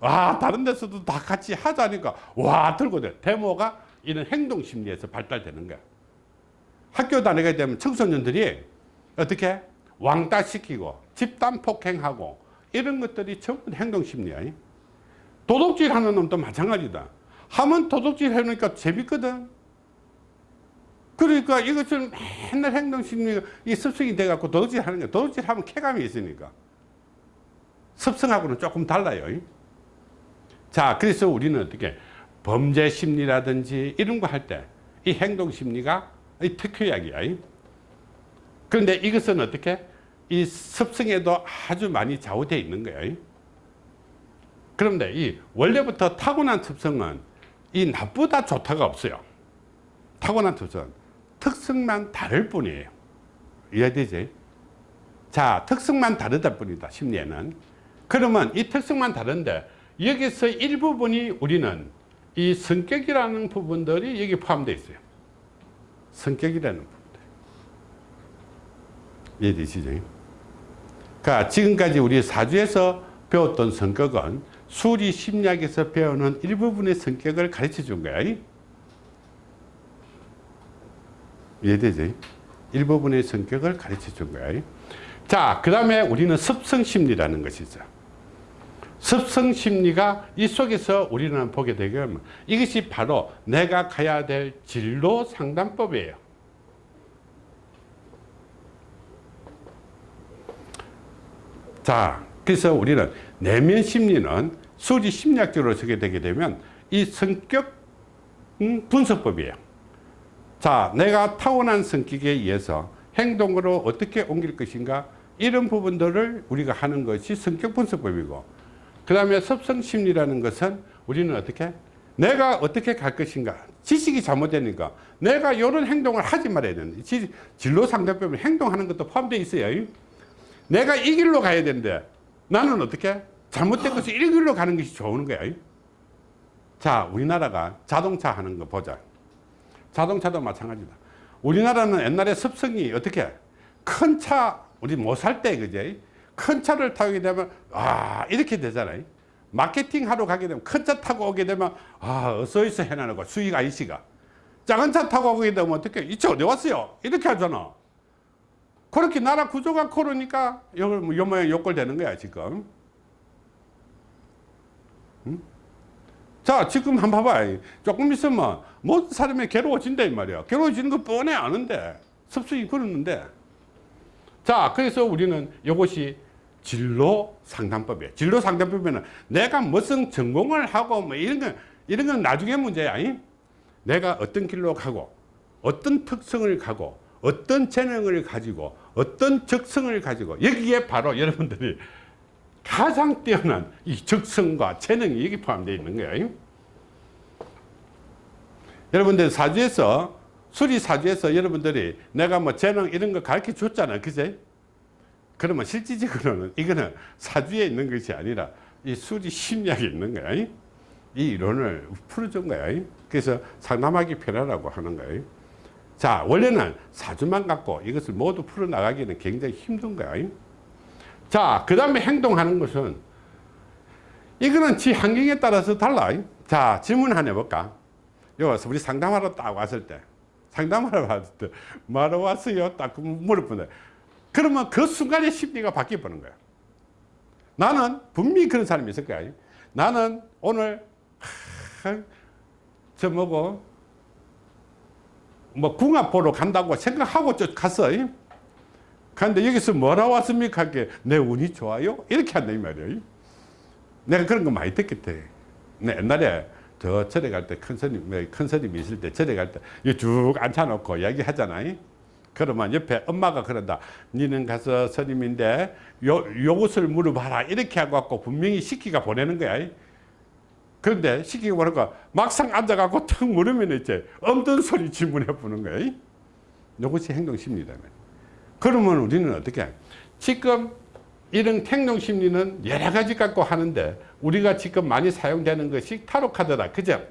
와 다른 데서도 다 같이 하자니까. 와 들고 돼 데모가 이런 행동 심리에서 발달되는 거야. 학교 다니게 되면 청소년들이 어떻게? 왕따 시키고 집단 폭행하고 이런 것들이 전부 행동 심리야. 도둑질 하는 놈도 마찬가지다. 하면 도둑질 해놓으니까 재밌거든. 그러니까 이것처럼 맨날 행동 심리가 이 습성이 돼 갖고 도둑질 하는 거야 도둑질 하면 쾌감이 있으니까. 습성하고는 조금 달라요 자, 그래서 우리는 어떻게 범죄 심리라든지 이런 거 할 때 이 행동 심리가 이 특효약이야. 이. 그런데 이것은 어떻게 이 습성에도 아주 많이 좌우되어 있는 거야. 이. 그런데 이 원래부터 타고난 습성은 이 나쁘다 좋다가 없어요. 타고난 습성은 특성만 다를 뿐이에요. 이해되지? 자, 특성만 다르다 뿐이다. 심리에는. 그러면 이 특성만 다른데 여기서 일부분이 우리는 이 성격이라는 부분들이 여기 포함되어 있어요. 성격이라는 부분들. 이해되시죠? 그러니까 지금까지 우리 사주에서 배웠던 성격은 수리 심리학에서 배우는 일부분의 성격을 가르쳐 준 거야. 이해되지? 일부분의 성격을 가르쳐 준 거야. 자, 그 다음에 우리는 습성심리라는 것이 있어. 습성 심리가 이 속에서 우리는 보게 되면 이것이 바로 내가 가야 될 진로 상담법이에요. 자, 그래서 우리는 내면 심리는 수리 심리학적으로 쓰게 되게 되면 이 성격 음, 분석법이에요. 자, 내가 타고난 성격에 의해서 행동으로 어떻게 옮길 것인가 이런 부분들을 우리가 하는 것이 성격 분석법이고 그 다음에 섭성심리라는 것은 우리는 어떻게 내가 어떻게 갈 것인가 지식이 잘못되니까 내가 이런 행동을 하지 말아야 되는데 진로 상대법에 행동하는 것도 포함되어 있어요. 내가 이 길로 가야 되는데 나는 어떻게 잘못된 것이 이 길로 가는 것이 좋은 거야. 자 우리나라가 자동차 하는 거 보자. 자동차도 마찬가지다. 우리나라는 옛날에 습성이 어떻게 큰 차 우리 못 살 때 그제 큰 차를 타게 되면 아 이렇게 되잖아요. 마케팅 하러 가게 되면 큰 차 타고 오게 되면 아 어서 있어 해나는 거 수익 아이씨가. 작은 차 타고 오게 되면 어떻게 이 차 어디 왔어요? 이렇게 하잖아. 그렇게 나라 구조가 그러니까 요 모양 요꼴 되는 거야 지금. 응? 자 지금 한번 봐봐 조금 있으면 모든 사람이 괴로워진다 이 말이야. 괴로워지는 거 뻔해 아는데 습성이 그러는데. 자 그래서 우리는 이것이 진로 상담법이에요. 진로 상담법에는 내가 무슨 전공을 하고 뭐 이런 건 이런 건 나중에 문제야. 이? 내가 어떤 길로 가고 어떤 특성을 가고 어떤 재능을 가지고 어떤 적성을 가지고 여기에 바로 여러분들이 가장 뛰어난 이 적성과 재능이 여기 포함되어 있는 거예요. 여러분들 사주에서 수리 사주에서 여러분들이 내가 뭐 재능 이런 거 가르쳐 줬잖아. 그제? 그러면 실질적으로는 이거는 사주에 있는 것이 아니라 이 수리 심리학에 있는 거야. 이 이론을 풀어준 거야. 그래서 상담하기 편하라고 하는 거예요. 자, 원래는 사주만 갖고 이것을 모두 풀어나가기는 굉장히 힘든 거야. 자, 그 다음에 행동하는 것은 이거는 지 환경에 따라서 달라. 자, 질문 하나 해볼까? 여기서 우리 상담하러 딱 왔을 때, 상담하러 왔을 때, 뭐하러 왔어요? 딱 물어보는데, 그러면 그 순간에 심리가 바뀌어버는 거야. 나는 분명히 그런 사람이 있을 거야. 나는 오늘, 하, 저 뭐고, 뭐 궁합 보러 간다고 생각하고 저 갔어. 근데 여기서 뭐라 왔습니까? 하게 내 운이 좋아요? 이렇게 한다 이 말이에요. 내가 그런 거 많이 듣겠대. 내 옛날에 저 절에 갈 때 큰 스님, 뭐큰 스님이 있을 때 절에 갈 때 쭉 앉혀놓고 이야기 하잖아요. 그러면 옆에 엄마가 그런다. 니는 가서 스님인데 요, 요것을 물어봐라. 이렇게 하고 분명히 시키가 보내는 거야. 그런데 시키고 보니까 막상 앉아갖고 턱 물으면 이제 없던 소리 질문해 보는 거야. 이것이 행동심리다. 그러면 우리는 어떻게 해? 지금 이런 행동 심리는 여러 가지 갖고 하는데 우리가 지금 많이 사용되는 것이 타로 카드다. 그죠?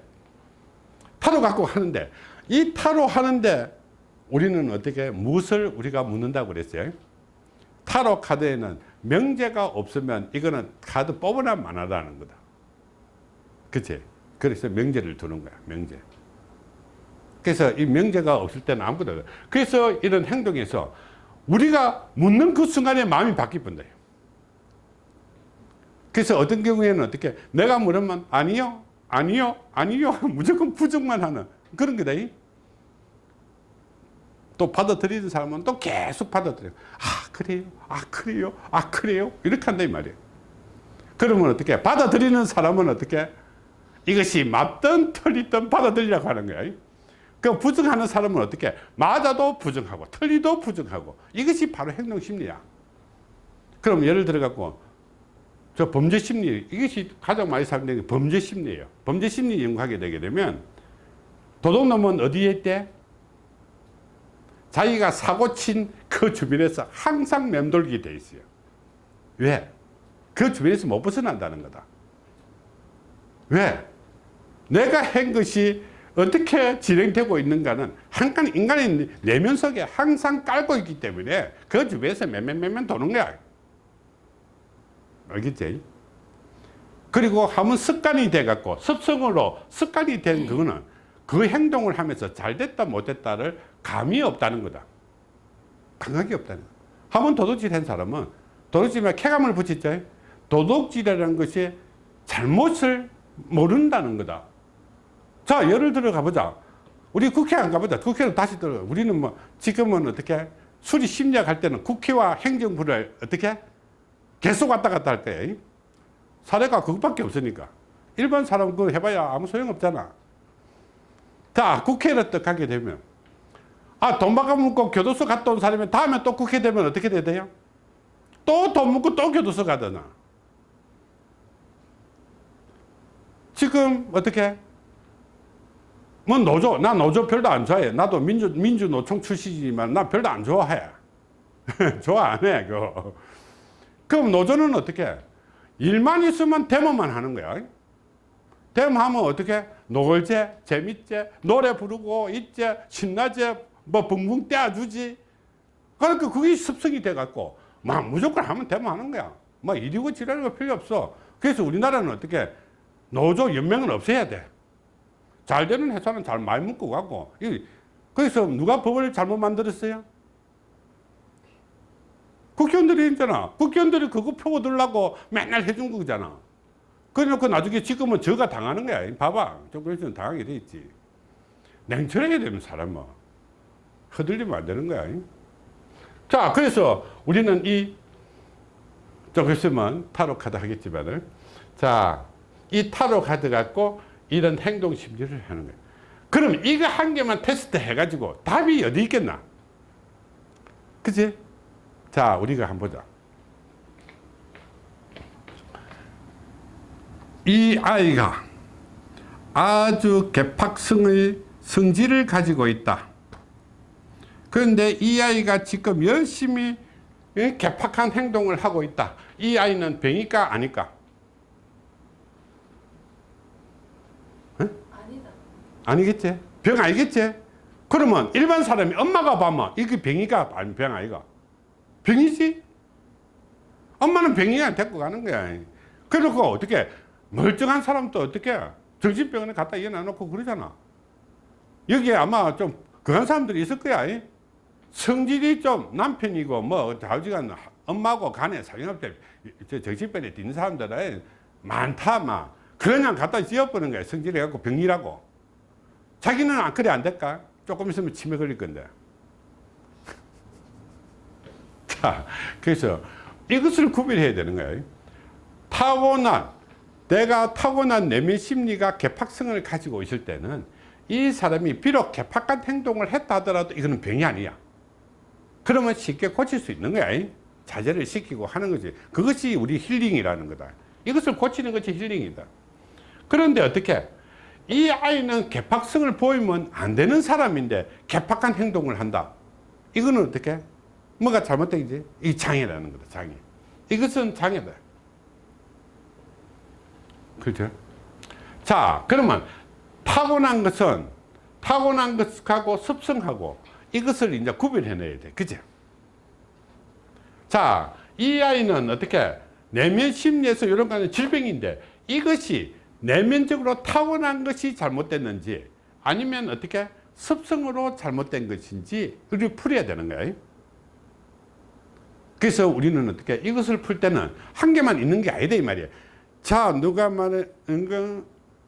타로 갖고 하는데 이 타로 하는데 우리는 어떻게 무엇을 우리가 묻는다고 그랬어요? 타로 카드에는 명제가 없으면 이거는 카드 뽑으나 만하다는 거다. 그치? 그래서 명제를 두는 거야. 명제. 그래서 이 명제가 없을 때는 아무것도 없어요. 그래서 이런 행동에서 우리가 묻는 그 순간에 마음이 바뀌어본다. 그래서 어떤 경우에는 어떻게 내가 물으면 아니요 아니요 아니요 무조건 부정만 하는 그런 거다 또 받아들이는 사람은 또 계속 받아들여. 아 그래요? 아 그래요? 아 그래요? 이렇게 한다 이 말이에요. 그러면 어떻게 받아들이는 사람은 어떻게 이것이 맞든 틀리든 받아들이라고 하는 거야. 그 부정하는 사람은 어떻게 맞아도 부정하고 틀리도 부정하고 이것이 바로 행동 심리야. 그럼 예를 들어 갖고 저 범죄 심리 이것이 가장 많이 사용되는 게 범죄 심리예요. 범죄 심리 연구하게 되게 되면 도둑놈은 어디에 있대 자기가 사고 친 그 주변에서 항상 맴돌게 돼 있어요 왜? 그 주변에서 못 벗어난다는 거다 왜? 내가 한 것이 어떻게 진행되고 있는가는 항상 인간의 내면 속에 항상 깔고 있기 때문에 그 주변에서 맨맨맨맨 도는 거야 알겠지? 그리고 하면 습관이 돼갖고 습성으로 습관이 된 그거는 그 행동을 하면서 잘 됐다 못 됐다를 감이 없다는 거다. 감각이 없다는 거다. 하면 도둑질 한 사람은 도둑질에 쾌감을 붙였죠. 도둑질이라는 것이 잘못을 모른다는 거다. 자, 예를 들어 가보자. 우리 국회 안 가보자. 국회는 다시 들어. 우리는 뭐, 지금은 어떻게, 수리 심리학 할 때는 국회와 행정부를 어떻게 계속 왔다 갔다 할 때 사례가 그것밖에 없으니까 일반 사람 그거 해봐야 아무 소용없잖아 자 국회를 또 가게 되면 아 돈 바꿔 묻고 교도소 갔다 온 사람이 다음에 또 국회 되면 어떻게 돼요? 또돈 묻고 또 교도소 가잖아 지금 어떻게? 뭐 노조 나 노조 별로 안 좋아해. 나도 민주 민주노총 출신이지만 나 별로 안 좋아해. 좋아 안 해 그거. 그럼 노조는 어떻게? 일만 있으면 데모만 하는 거야. 데모하면 어떻게? 노을제 재밌제 노래 부르고 있제 신나제 뭐 붕붕 떼어주지 그러니까 그게 습성이 돼 갖고 막 무조건 하면 데모하는 거야 뭐 이리고 지랄 거 필요 없어 그래서 우리나라는 어떻게 노조 연맹은 없애야 돼잘 되는 회사는 잘 많이 묶고 가고 그래서 누가 법을 잘못 만들었어요 국회의원들이 있잖아. 국회의원들이 그거 펴고 들라고 맨날 해준 거잖아. 그래놓고 나중에 지금은 저가 당하는 거야. 봐봐. 정부에서는 당하게 돼 있지. 냉철해야 되는 사람은. 흔들리면 안 되는 거야. 자, 그래서 우리는 이, 좀 있으면 타로 카드 하겠지만은, 자, 이 타로 카드 갖고 이런 행동 심리를 하는 거야. 그럼 이거 한 개만 테스트 해가지고 답이 어디 있겠나? 그치? 자, 우리가 한번 보자. 이 아이가 아주 개팍성의 성질을 가지고 있다. 그런데 이 아이가 지금 열심히 예, 개팍한 행동을 하고 있다. 이 아이는 병일까 아닐까? 아니겠지? 병 아니겠지? 그러면 일반 사람이 엄마가 봐면 이게 병이가 아니 병 아이가? 병이지? 엄마는 병이가 데리고 가는 거야. 그러고 어떻게 멀쩡한 사람도 어떻게 정신병원에 갖다 이어놔놓고 그러잖아. 여기에 아마 좀 그런 사람들이 있을 거야. 이. 성질이 좀 남편이고 뭐 좌우지간 엄마고 간에 상관없대 저 정신병에 뛴 사람들은 많다 막 그냥 갖다 씌워버는 거야 성질이 갖고 병이라고. 자기는 안 그래 안 될까? 조금 있으면 치매 걸릴 건데. 자 그래서 이것을 구별해야 되는 거예요. 타고난 내가 타고난 내면 심리가 개팍성을 가지고 있을 때는 이 사람이 비록 개팍한 행동을 했다 하더라도 이거는 병이 아니야 그러면 쉽게 고칠 수 있는 거야. 자제를 시키고 하는 거지. 그것이 우리 힐링이라는 거다. 이것을 고치는 것이 힐링이다. 그런데 어떻게? 이 아이는 개팍성을 보이면 안 되는 사람인데 개팍한 행동을 한다. 이거는 어떻게? 뭐가 잘못된지? 이 장애라는 거다 장애. 이것은 장애다. 그렇죠? 자 그러면 타고난 것은 타고난 것하고 습성하고 이것을 이제 구별해내야 돼 그죠 자, 이 아이는 어떻게 내면 심리에서 이런 거는 질병인데 이것이 내면적으로 타고난 것이 잘못됐는지 아니면 어떻게 습성으로 잘못된 것인지 우리 풀어야 되는 거예요. 그래서 우리는 어떻게 이것을 풀 때는 한 개만 있는 게 아니다 이 말이에요. 자, 누가 말하는 거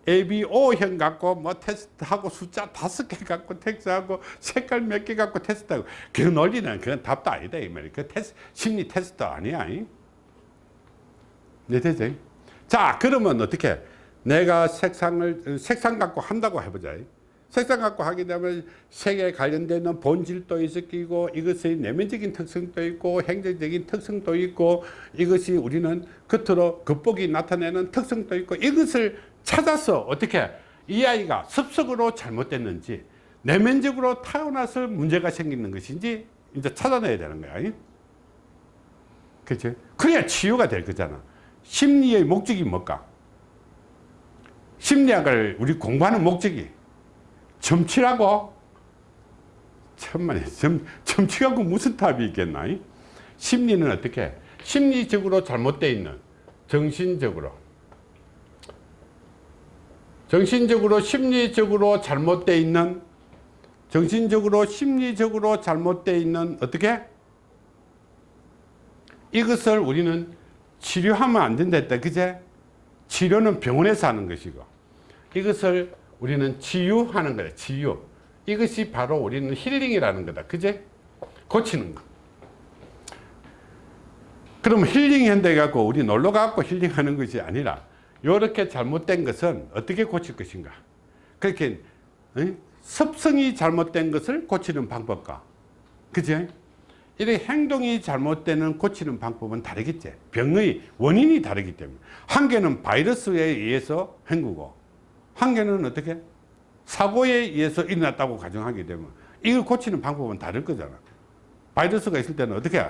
ABO형 갖고 뭐 테스트하고 숫자 다섯 개 갖고 테스트하고 색깔 몇 개 갖고 테스트하고 그 논리는 그건 답도 아니다 이 말이야. 그 테스트 심리 테스트 아니야. 네 되죠? 자 그러면 어떻게 내가 색상을 색상 갖고 한다고 해보자. 색상 갖고 하게 되면 색에 관련되는 본질도 있고 이것의 내면적인 특성도 있고 행정적인 특성도 있고 이것이 우리는 겉으로 겉보기 나타내는 특성도 있고 이것을 찾아서 어떻게 이 아이가 습속으로 잘못됐는지 내면적으로 타고나서 문제가 생기는 것인지 이제 찾아내야 되는 거야. 그치? 그래야 치유가 될 거잖아. 심리의 목적이 뭘까? 심리학을 우리 공부하는 목적이 점치라고? 천만에 점, 점치하고 무슨 답이 있겠나? 심리는 어떻게? 심리적으로 잘못되어 있는 정신적으로 정신적으로 심리적으로 잘못되어 있는 정신적으로 심리적으로 잘못되어 있는 어떻게? 이것을 우리는 치료하면 안 된다 했다. 그제? 치료는 병원에서 하는 것이고. 이것을 우리는 치유하는 거다. 치유. 이것이 바로 우리는 힐링이라는 거다. 그제? 고치는 거. 그럼 힐링 한다 해갖고 우리 놀러 가고 힐링하는 것이 아니라 이렇게 잘못된 것은 어떻게 고칠 것인가? 그렇게 어? 습성이 잘못된 것을 고치는 방법과 그죠 이렇게 행동이 잘못되는 고치는 방법은 다르겠지. 병의 원인이 다르기 때문에. 한 개는 바이러스에 의해서 헹구고 한 개는 어떻게? 사고에 의해서 일어났다고 가정하게 되면 이걸 고치는 방법은 다를 거잖아. 바이러스가 있을 때는 어떻게?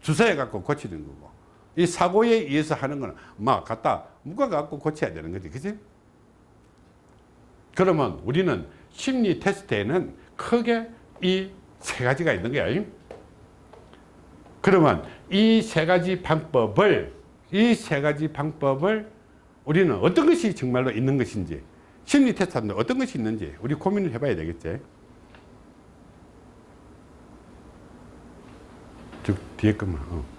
주사해 갖고 고치는 거고 이 사고에 의해서 하는 거는 막 갖다 묶어 갖고 고쳐야 되는 거지. 그지? 그러면 우리는 심리 테스트에는 크게 이 세 가지가 있는 거야. 그러면 이 세 가지 방법을 이 세 가지 방법을 우리는 어떤 것이 정말로 있는 것인지 심리 테스트 하는데 어떤 것이 있는지 우리 고민을 해봐야 되겠지. 저 뒤에 것만 어.